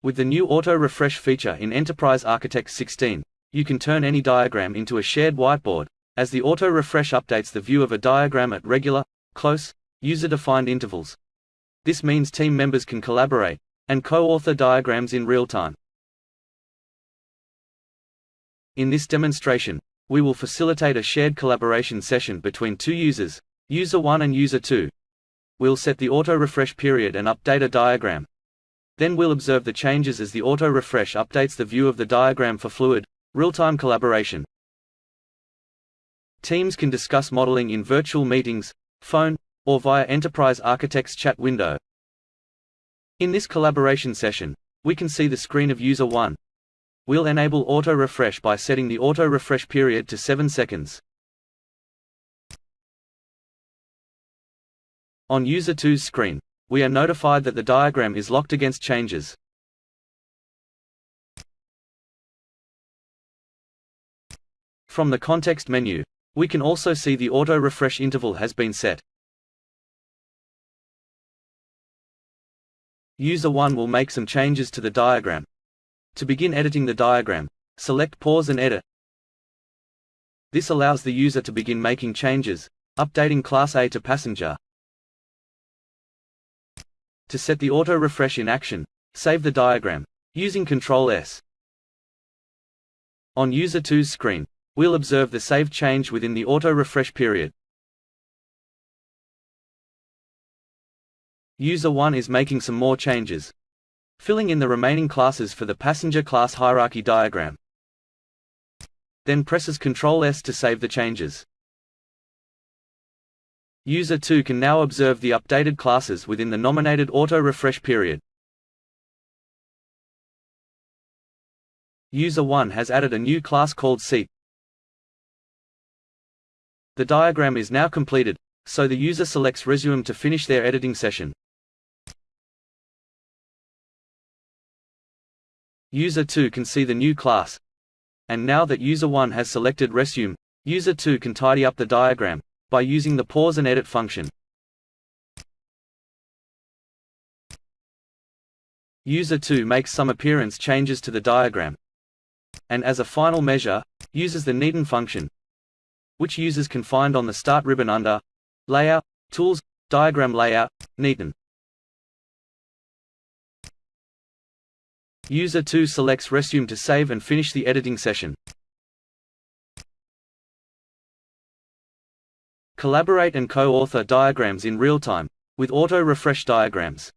With the new Auto Refresh feature in Enterprise Architect 16, you can turn any diagram into a shared whiteboard, as the Auto Refresh updates the view of a diagram at regular, close, user-defined intervals. This means team members can collaborate, and co-author diagrams in real time. In this demonstration, we will facilitate a shared collaboration session between two users, user 1 and user 2. We'll set the auto-refresh period and update a diagram. Then we'll observe the changes as the auto-refresh updates the view of the diagram for fluid, real-time collaboration. Teams can discuss modeling in virtual meetings, phone, or via Enterprise Architect's chat window. In this collaboration session, we can see the screen of user 1. We'll enable auto-refresh by setting the auto-refresh period to 7 seconds. On user 2's screen, we are notified that the diagram is locked against changes. From the context menu, we can also see the auto-refresh interval has been set. User 1 will make some changes to the diagram. To begin editing the diagram, select Pause and Edit. This allows the user to begin making changes, updating Class A to Passenger. To set the auto-refresh in action, save the diagram, using Ctrl S. On User 2's screen, we'll observe the saved change within the auto-refresh period. User 1 is making some more changes. Filling in the remaining classes for the passenger class hierarchy diagram. Then presses Ctrl S to save the changes. User 2 can now observe the updated classes within the nominated auto-refresh period. User 1 has added a new class called Seat. The diagram is now completed, so the user selects Resume to finish their editing session. User 2 can see the new class. And now that User 1 has selected Resume, User 2 can tidy up the diagram, by using the Pause and Edit function. User 2 makes some appearance changes to the diagram. And as a final measure, uses the neaten function, which users can find on the Start ribbon under Layout, Tools, Diagram Layout, Neaten. User 2 selects Resume to save and finish the editing session. Collaborate and co-author diagrams in real time, with auto-refresh diagrams.